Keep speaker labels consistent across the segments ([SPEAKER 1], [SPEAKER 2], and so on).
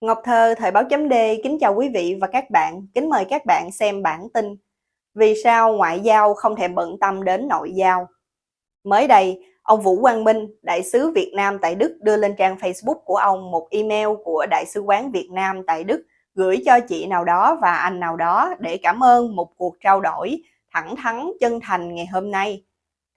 [SPEAKER 1] Ngọc Thơ, Thời báo chấm D, kính chào quý vị và các bạn, kính mời các bạn xem bản tin Vì sao ngoại giao không thèm bận tâm đến nội giao? Mới đây, ông Vũ Quang Minh, đại sứ Việt Nam tại Đức đưa lên trang Facebook của ông một email của Đại sứ quán Việt Nam tại Đức gửi cho chị nào đó và anh nào đó để cảm ơn một cuộc trao đổi thẳng thắn chân thành ngày hôm nay.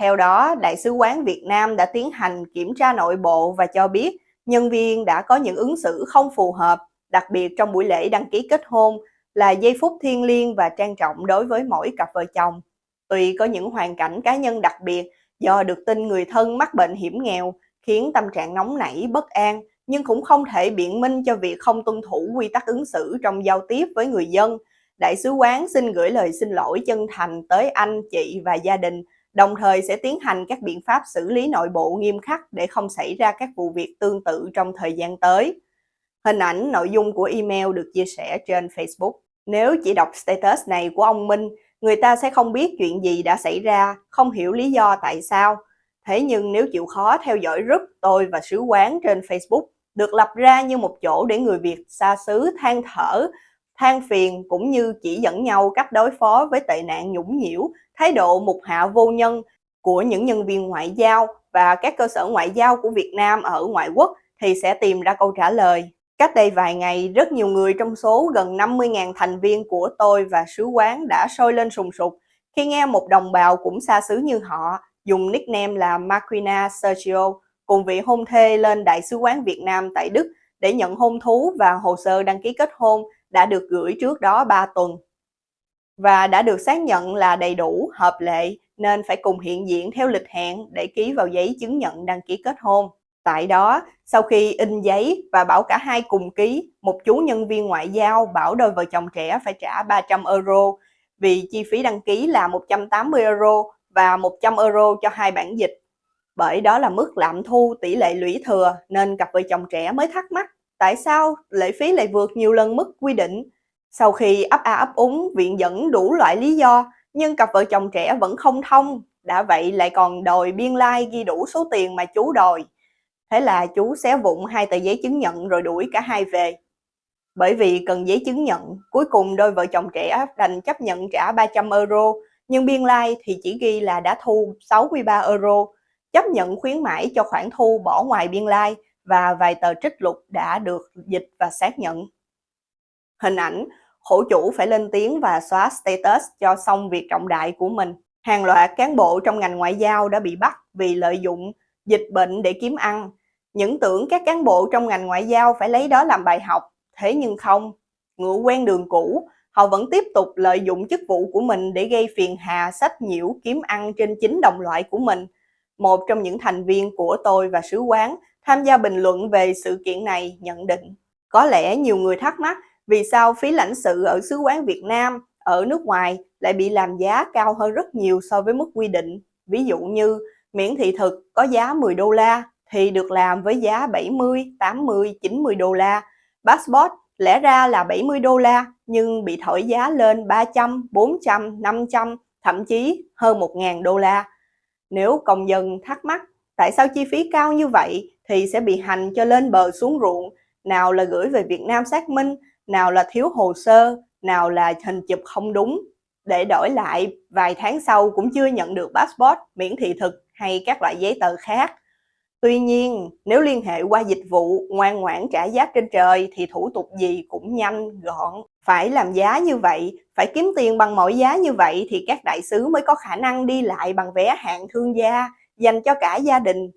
[SPEAKER 1] Theo đó, Đại sứ quán Việt Nam đã tiến hành kiểm tra nội bộ và cho biết nhân viên đã có những ứng xử không phù hợp, đặc biệt trong buổi lễ đăng ký kết hôn là giây phút thiêng liêng và trang trọng đối với mỗi cặp vợ chồng. Tuy có những hoàn cảnh cá nhân đặc biệt do được tin người thân mắc bệnh hiểm nghèo khiến tâm trạng nóng nảy, bất an, nhưng cũng không thể biện minh cho việc không tuân thủ quy tắc ứng xử trong giao tiếp với người dân. Đại sứ quán xin gửi lời xin lỗi chân thành tới anh, chị và gia đình đồng thời sẽ tiến hành các biện pháp xử lý nội bộ nghiêm khắc để không xảy ra các vụ việc tương tự trong thời gian tới. Hình ảnh nội dung của email được chia sẻ trên Facebook. Nếu chỉ đọc status này của ông Minh, người ta sẽ không biết chuyện gì đã xảy ra, không hiểu lý do tại sao. Thế nhưng nếu chịu khó theo dõi group tôi và sứ quán trên Facebook được lập ra như một chỗ để người Việt xa xứ than thở, than phiền cũng như chỉ dẫn nhau cách đối phó với tệ nạn nhũng nhiễu thái độ mục hạ vô nhân của những nhân viên ngoại giao và các cơ sở ngoại giao của Việt Nam ở ngoại quốc thì sẽ tìm ra câu trả lời. Cách đây vài ngày, rất nhiều người trong số gần 50.000 thành viên của tôi và sứ quán đã sôi lên sùng sục khi nghe một đồng bào cũng xa xứ như họ dùng nickname là Marquina Sergio cùng vị hôn thê lên Đại sứ quán Việt Nam tại Đức để nhận hôn thú và hồ sơ đăng ký kết hôn đã được gửi trước đó 3 tuần và đã được xác nhận là đầy đủ, hợp lệ nên phải cùng hiện diện theo lịch hẹn để ký vào giấy chứng nhận đăng ký kết hôn. Tại đó, sau khi in giấy và bảo cả hai cùng ký, một chú nhân viên ngoại giao bảo đôi vợ chồng trẻ phải trả 300 euro vì chi phí đăng ký là 180 euro và 100 euro cho hai bản dịch. Bởi đó là mức lạm thu tỷ lệ lũy thừa nên cặp vợ chồng trẻ mới thắc mắc tại sao lệ phí lại vượt nhiều lần mức quy định sau khi ấp a ấp úng viện dẫn đủ loại lý do, nhưng cặp vợ chồng trẻ vẫn không thông, đã vậy lại còn đòi biên lai like ghi đủ số tiền mà chú đòi. Thế là chú xé vụn hai tờ giấy chứng nhận rồi đuổi cả hai về. Bởi vì cần giấy chứng nhận, cuối cùng đôi vợ chồng trẻ đành chấp nhận trả 300 euro, nhưng biên lai like thì chỉ ghi là đã thu 63 euro, chấp nhận khuyến mãi cho khoản thu bỏ ngoài biên lai like và vài tờ trích lục đã được dịch và xác nhận. Hình ảnh khổ chủ phải lên tiếng và xóa status cho xong việc trọng đại của mình. Hàng loạt cán bộ trong ngành ngoại giao đã bị bắt vì lợi dụng dịch bệnh để kiếm ăn. Những tưởng các cán bộ trong ngành ngoại giao phải lấy đó làm bài học, thế nhưng không. Ngựa quen đường cũ, họ vẫn tiếp tục lợi dụng chức vụ của mình để gây phiền hà sách nhiễu kiếm ăn trên chính đồng loại của mình. Một trong những thành viên của tôi và sứ quán tham gia bình luận về sự kiện này nhận định. Có lẽ nhiều người thắc mắc vì sao phí lãnh sự ở sứ quán Việt Nam ở nước ngoài lại bị làm giá cao hơn rất nhiều so với mức quy định. Ví dụ như miễn thị thực có giá 10 đô la thì được làm với giá 70, 80, 90 đô la. Passport lẽ ra là 70 đô la nhưng bị thổi giá lên 300, 400, 500, thậm chí hơn 1.000 đô la. Nếu công dân thắc mắc tại sao chi phí cao như vậy thì sẽ bị hành cho lên bờ xuống ruộng, nào là gửi về Việt Nam xác minh, nào là thiếu hồ sơ, nào là hình chụp không đúng, để đổi lại vài tháng sau cũng chưa nhận được passport, miễn thị thực hay các loại giấy tờ khác. Tuy nhiên, nếu liên hệ qua dịch vụ ngoan ngoãn trả giá trên trời thì thủ tục gì cũng nhanh, gọn. Phải làm giá như vậy, phải kiếm tiền bằng mọi giá như vậy thì các đại sứ mới có khả năng đi lại bằng vé hạng thương gia, dành cho cả gia đình.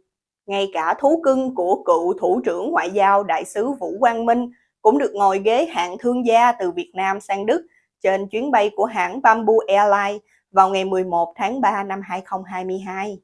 [SPEAKER 1] Ngay cả thú cưng của cựu thủ trưởng ngoại giao đại sứ Vũ Quang Minh cũng được ngồi ghế hạng thương gia từ Việt Nam sang Đức trên chuyến bay của hãng Bamboo Airlines vào ngày 11 tháng 3 năm 2022.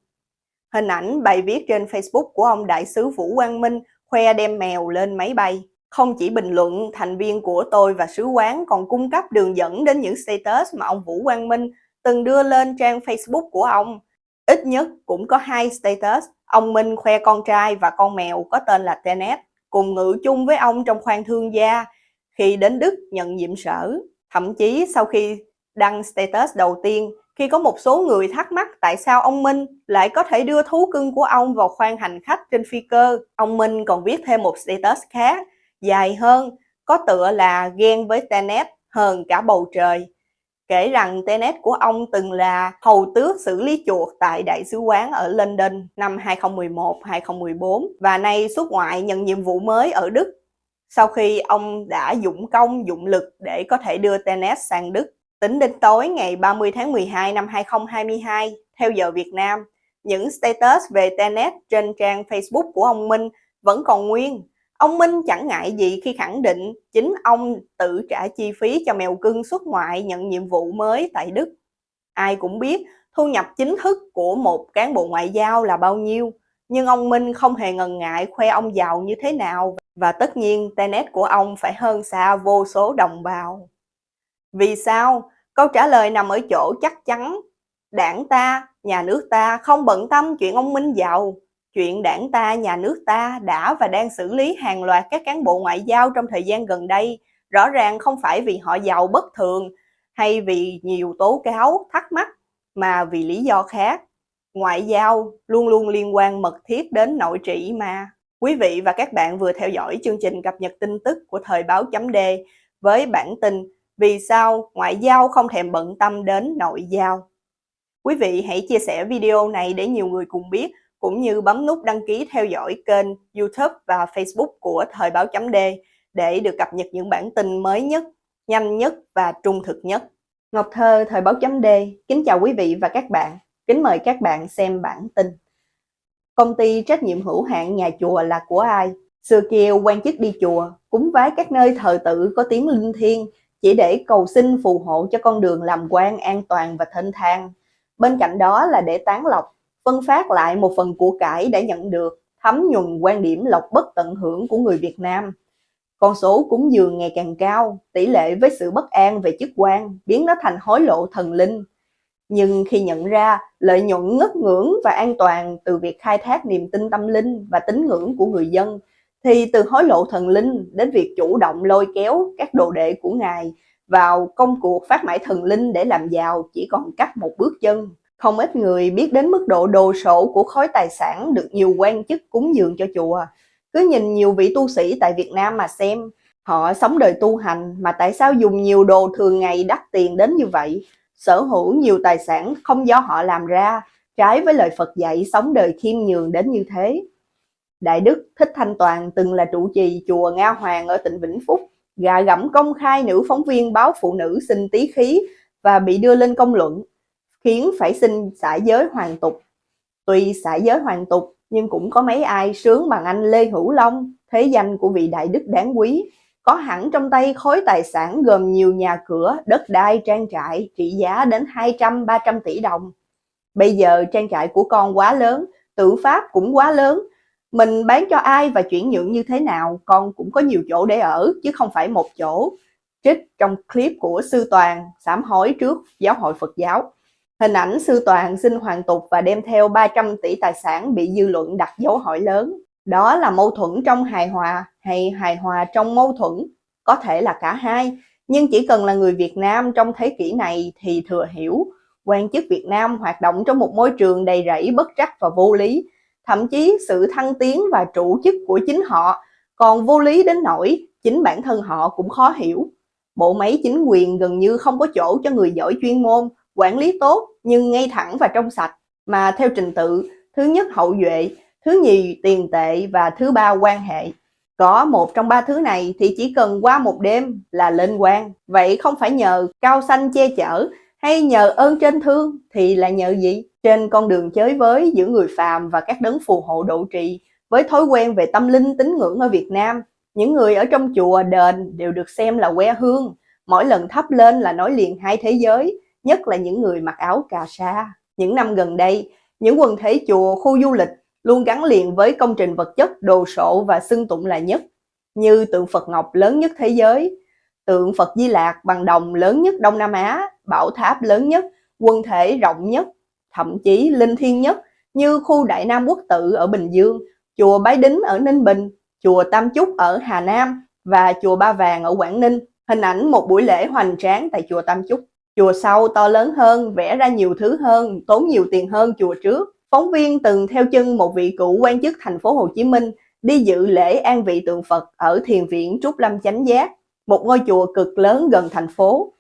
[SPEAKER 1] Hình ảnh bài viết trên Facebook của ông đại sứ Vũ Quang Minh khoe đem mèo lên máy bay. Không chỉ bình luận, thành viên của tôi và sứ quán còn cung cấp đường dẫn đến những status mà ông Vũ Quang Minh từng đưa lên trang Facebook của ông. Ít nhất cũng có hai status, ông Minh khoe con trai và con mèo có tên là Tenet cùng ngự chung với ông trong khoang thương gia khi đến Đức nhận nhiệm sở. Thậm chí sau khi đăng status đầu tiên, khi có một số người thắc mắc tại sao ông Minh lại có thể đưa thú cưng của ông vào khoang hành khách trên phi cơ, ông Minh còn viết thêm một status khác, dài hơn, có tựa là ghen với Tenet hơn cả bầu trời. Kể rằng Tenet của ông từng là hầu tước xử lý chuột tại Đại sứ quán ở London năm 2011-2014 và nay xuất ngoại nhận nhiệm vụ mới ở Đức sau khi ông đã dụng công dụng lực để có thể đưa Tenet sang Đức. Tính đến tối ngày 30 tháng 12 năm 2022, theo giờ Việt Nam, những status về Tenet trên trang Facebook của ông Minh vẫn còn nguyên. Ông Minh chẳng ngại gì khi khẳng định chính ông tự trả chi phí cho mèo cưng xuất ngoại nhận nhiệm vụ mới tại Đức. Ai cũng biết thu nhập chính thức của một cán bộ ngoại giao là bao nhiêu, nhưng ông Minh không hề ngần ngại khoe ông giàu như thế nào và tất nhiên Tenet của ông phải hơn xa vô số đồng bào. Vì sao? Câu trả lời nằm ở chỗ chắc chắn. Đảng ta, nhà nước ta không bận tâm chuyện ông Minh giàu. Chuyện đảng ta, nhà nước ta đã và đang xử lý hàng loạt các cán bộ ngoại giao trong thời gian gần đây. Rõ ràng không phải vì họ giàu bất thường hay vì nhiều tố cáo, thắc mắc, mà vì lý do khác. Ngoại giao luôn luôn liên quan mật thiết đến nội trị mà. Quý vị và các bạn vừa theo dõi chương trình cập nhật tin tức của Thời báo chấm D với bản tin Vì sao ngoại giao không thèm bận tâm đến nội giao. Quý vị hãy chia sẻ video này để nhiều người cùng biết, cũng như bấm nút đăng ký theo dõi kênh YouTube và Facebook của Thời báo chấm D để được cập nhật những bản tin mới nhất, nhanh nhất và trung thực nhất. Ngọc Thơ, Thời báo chấm D, kính chào quý vị và các bạn. Kính mời các bạn xem bản tin. Công ty trách nhiệm hữu hạn nhà chùa là của ai? Xưa kia quan chức đi chùa, cúng vái các nơi thờ tự có tiếng linh thiêng, chỉ để cầu xin phù hộ cho con đường làm quan an toàn và thênh thang. Bên cạnh đó là để tán lọc phân phát lại một phần của cải đã nhận được, thấm nhuần quan điểm lộc bất tận hưởng của người Việt Nam. Con số cúng dường ngày càng cao, tỷ lệ với sự bất an về chức quan biến nó thành hối lộ thần linh, nhưng khi nhận ra lợi nhuận ngất ngưỡng và an toàn từ việc khai thác niềm tin tâm linh và tín ngưỡng của người dân, thì từ hối lộ thần linh đến việc chủ động lôi kéo các đồ đệ của Ngài vào công cuộc phát mãi thần linh để làm giàu chỉ còn cách một bước chân. Không ít người biết đến mức độ đồ sộ của khối tài sản được nhiều quan chức cúng dường cho chùa. Cứ nhìn nhiều vị tu sĩ tại Việt Nam mà xem, họ sống đời tu hành mà tại sao dùng nhiều đồ thường ngày đắt tiền đến như vậy? sở hữu nhiều tài sản không do họ làm ra, trái với lời Phật dạy sống đời khiêm nhường đến như thế. Đại Đức Thích Thanh Toàn từng là trụ trì chùa Nga Hoàng ở tỉnh Vĩnh Phúc, gà gẫm công khai nữ phóng viên báo phụ nữ xin tí khí và bị đưa lên công luận, khiến phải xin xả giới hoàng tục. Tuy xả giới hoàng tục, nhưng cũng có mấy ai sướng bằng anh Lê Hữu Long, thế danh của vị đại đức đáng quý, có hẳn trong tay khối tài sản gồm nhiều nhà cửa, đất đai, trang trại trị giá đến 200-300 tỷ đồng. Bây giờ trang trại của con quá lớn, tự pháp cũng quá lớn. Mình bán cho ai và chuyển nhượng như thế nào, con cũng có nhiều chỗ để ở, chứ không phải một chỗ. Trích trong clip của Sư Toàn, sám hối trước Giáo hội Phật giáo. Hình ảnh Sư Toàn xin hoàn tục và đem theo 300 tỷ tài sản bị dư luận đặt dấu hỏi lớn. Đó là mâu thuẫn trong hài hòa hay hài hòa trong mâu thuẫn, có thể là cả hai, nhưng chỉ cần là người Việt Nam trong thế kỷ này thì thừa hiểu, quan chức Việt Nam hoạt động trong một môi trường đầy rẫy bất trắc và vô lý, thậm chí sự thăng tiến và trụ chức của chính họ còn vô lý đến nỗi chính bản thân họ cũng khó hiểu. Bộ máy chính quyền gần như không có chỗ cho người giỏi chuyên môn, quản lý tốt nhưng ngay thẳng và trong sạch, mà theo trình tự, thứ nhất hậu duệ, thứ nhì tiền tệ và thứ ba quan hệ. Có một trong ba thứ này thì chỉ cần qua một đêm là lên quan. Vậy không phải nhờ cao xanh che chở hay nhờ ơn trên thương thì là nhờ gì? Trên con đường chới với giữa người phàm và các đấng phù hộ độ trì với thói quen về tâm linh tín ngưỡng ở Việt Nam, những người ở trong chùa đền đều được xem là que hương. Mỗi lần thắp lên là nói liền hai thế giới, nhất là những người mặc áo cà sa. Những năm gần đây, những quần thể chùa, khu du lịch luôn gắn liền với công trình vật chất đồ sộ và xưng tụng là nhất, như tượng Phật Ngọc lớn nhất thế giới, tượng Phật Di Lạc bằng đồng lớn nhất Đông Nam Á, bảo tháp lớn nhất, quân thể rộng nhất, thậm chí linh thiêng nhất như khu Đại Nam Quốc Tự ở Bình Dương, chùa Bái Đính ở Ninh Bình, chùa Tam Chúc ở Hà Nam và chùa Ba Vàng ở Quảng Ninh. Hình ảnh một buổi lễ hoành tráng tại chùa Tam Chúc. Chùa sau to lớn hơn, vẽ ra nhiều thứ hơn, tốn nhiều tiền hơn chùa trước. Phóng viên từng theo chân một vị cựu quan chức thành phố Hồ Chí Minh đi dự lễ an vị tượng Phật ở thiền viện Trúc Lâm Chánh Giác, một ngôi chùa cực lớn gần thành phố.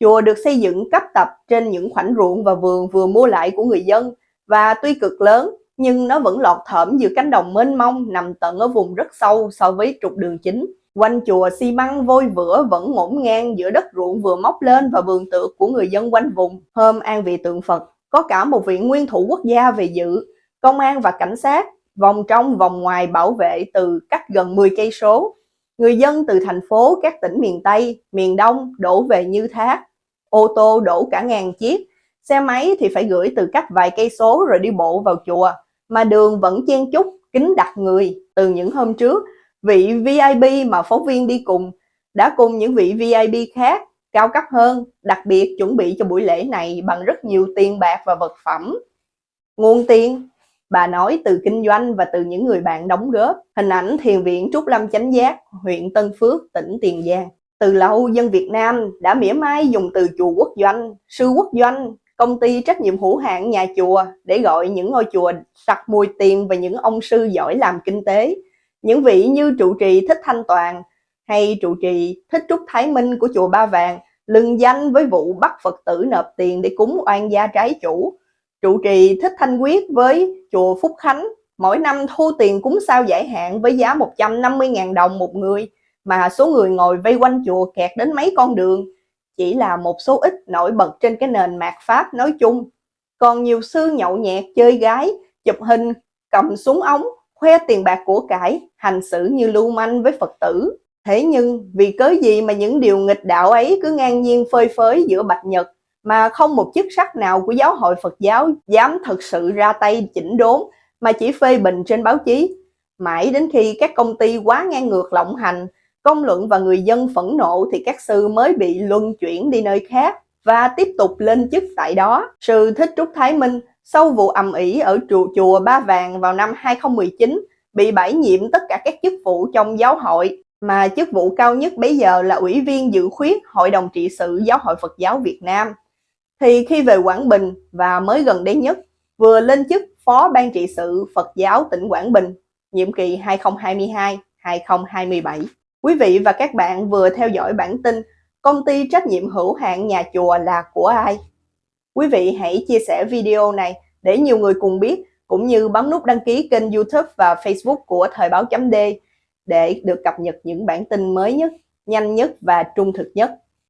[SPEAKER 1] Chùa được xây dựng cấp tập trên những khoảnh ruộng và vườn vừa mua lại của người dân và tuy cực lớn nhưng nó vẫn lọt thởm giữa cánh đồng mênh mông nằm tận ở vùng rất sâu so với trục đường chính. Quanh chùa xi măng vôi vữa vẫn ngổn ngang giữa đất ruộng vừa móc lên và vườn tược của người dân quanh vùng. Hôm an vị tượng Phật, có cả một viện nguyên thủ quốc gia về dự, công an và cảnh sát, vòng trong vòng ngoài bảo vệ từ cách gần 10 cây số. Người dân từ thành phố các tỉnh miền Tây, miền Đông đổ về như thác. Ô tô đổ cả ngàn chiếc, xe máy thì phải gửi từ cách vài cây số rồi đi bộ vào chùa, mà đường vẫn chen chúc, kính đặt người từ những hôm trước vị VIP mà phóng viên đi cùng đã cùng những vị VIP khác cao cấp hơn, đặc biệt chuẩn bị cho buổi lễ này bằng rất nhiều tiền bạc và vật phẩm. Nguồn tiền, bà nói từ kinh doanh và từ những người bạn đóng góp. Hình ảnh thiền viện Trúc Lâm Chánh Giác, huyện Tân Phước, tỉnh Tiền Giang. Từ lâu, dân Việt Nam đã mỉa mai dùng từ chùa quốc doanh, sư quốc doanh, công ty trách nhiệm hữu hạn nhà chùa để gọi những ngôi chùa sặc mùi tiền và những ông sư giỏi làm kinh tế những vị như trụ trì Thích Thanh Toàn hay trụ trì Thích Trúc Thái Minh của chùa Ba Vàng lừng danh với vụ bắt Phật tử nộp tiền để cúng oan gia trái chủ. Trụ trì Thích Thanh Quyết với chùa Phúc Khánh mỗi năm thu tiền cúng sao giải hạn với giá 150.000 đồng một người mà số người ngồi vây quanh chùa kẹt đến mấy con đường chỉ là một số ít nổi bật trên cái nền mạt Pháp nói chung. Còn nhiều sư nhậu nhẹt chơi gái, chụp hình, cầm súng ống khoe tiền bạc của cải, hành xử như lưu manh với Phật tử. Thế nhưng vì cớ gì mà những điều nghịch đạo ấy cứ ngang nhiên phơi phới giữa Bạch Nhật mà không một chức sắc nào của giáo hội Phật giáo dám thực sự ra tay chỉnh đốn mà chỉ phê bình trên báo chí. Mãi đến khi các công ty quá ngang ngược lộng hành, công luận và người dân phẫn nộ thì các sư mới bị luân chuyển đi nơi khác và tiếp tục lên chức tại đó. Sư Thích Trúc Thái Minh sau vụ ầm ĩ ở chùa, chùa Ba Vàng vào năm 2019, bị bãi nhiệm tất cả các chức vụ trong giáo hội, mà chức vụ cao nhất bây giờ là Ủy viên dự khuyết Hội đồng trị sự Giáo hội Phật giáo Việt Nam. Thì khi về Quảng Bình và mới gần đây nhất, vừa lên chức Phó Ban trị sự Phật giáo tỉnh Quảng Bình, nhiệm kỳ 2022-2027. Quý vị và các bạn vừa theo dõi bản tin Công ty trách nhiệm hữu hạn nhà chùa là của ai? Quý vị hãy chia sẻ video này để nhiều người cùng biết, cũng như bấm nút đăng ký kênh youtube và facebook của Thời báo chấm D để được cập nhật những bản tin mới nhất, nhanh nhất và trung thực nhất.